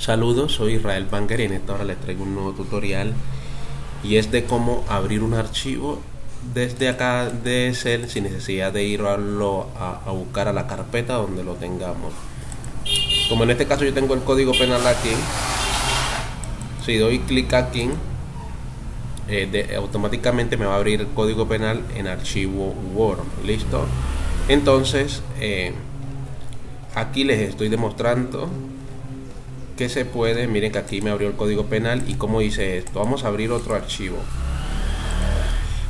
Saludos, soy Israel Banger y en esta hora les traigo un nuevo tutorial y es de cómo abrir un archivo desde acá de Excel sin necesidad de ir a, a, buscar a la carpeta donde lo tengamos. Como en este caso yo tengo el código penal aquí, si doy clic aquí, eh, automáticamente me va a abrir el código penal en archivo Word. ¿Listo? Entonces, eh, aquí les estoy demostrando que se puede, miren que aquí me abrió el código penal y como dice esto, vamos a abrir otro archivo.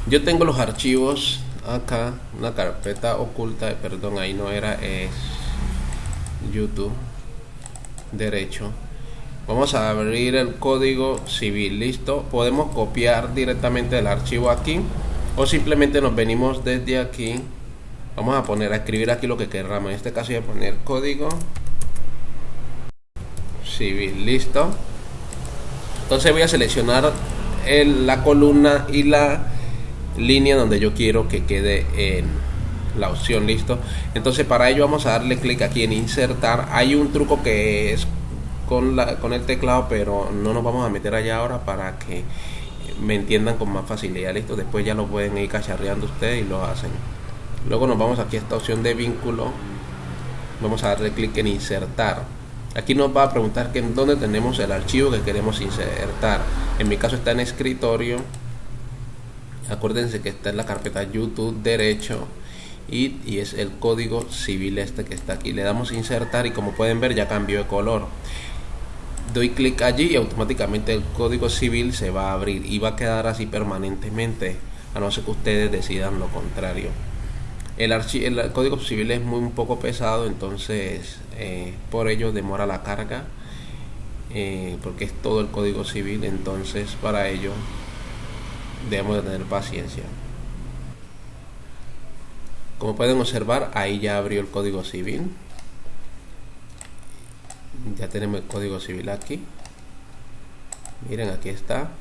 Yo tengo los archivos acá, una carpeta oculta, perdón, ahí no era, es YouTube, derecho. Vamos a abrir el código civil, listo. Podemos copiar directamente el archivo aquí o simplemente nos venimos desde aquí. Vamos a poner a escribir aquí lo que queramos. En este caso voy a poner código listo entonces voy a seleccionar la columna y la línea donde yo quiero que quede en la opción listo entonces para ello vamos a darle clic aquí en insertar. Hay un truco que es con, la, con el teclado pero no nos vamos a meter allá ahora para que me entiendan con más facilidad listo después ya lo pueden ir cacharreando ustedes y lo hacen. Luego nos vamos aquí a esta opción de vínculo. Vamos a darle clic en insertar Aquí nos va a preguntar que dónde tenemos el archivo que queremos insertar. En mi caso está en escritorio. Acuérdense que está en la carpeta YouTube derecho y, y, es el código civil este que está aquí. Le damos insertar y como pueden ver ya cambió de color. Doy clic allí y automáticamente el código civil se va a abrir y va a quedar así permanentemente a no ser que ustedes decidan lo contrario. El, el código civil es muy un poco pesado, entonces eh, por ello demora la carga, eh, porque es todo el código civil, entonces para ello debemos de tener paciencia. Como pueden observar, ahí ya abrió el código civil. Ya tenemos el código civil aquí. Miren, aquí está.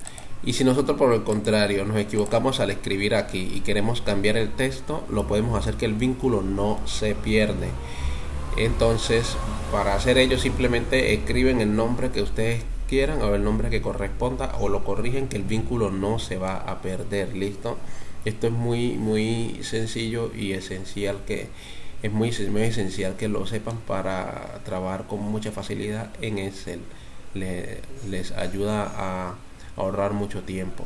Y si nosotros por el contrario nos equivocamos al escribir aquí y queremos cambiar el texto, lo podemos hacer que el vínculo no se pierde. Entonces, para hacer ello simplemente escriben el nombre que ustedes quieran o el nombre que corresponda o lo corrigen que el vínculo no se va a perder, ¿listo? Esto es muy muy sencillo y esencial que es muy, muy esencial que lo sepan para trabajar con mucha facilidad en Excel. les ayuda a ahorrar mucho tiempo.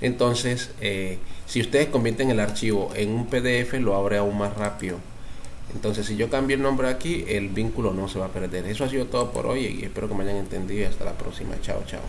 Entonces, eh, si ustedes convierten el archivo en un PDF, lo abre aún más rápido. Entonces, si yo cambio el nombre aquí, el vínculo no se va a perder. Eso ha sido todo por hoy y espero que me hayan entendido. Hasta la próxima. Chao, chao.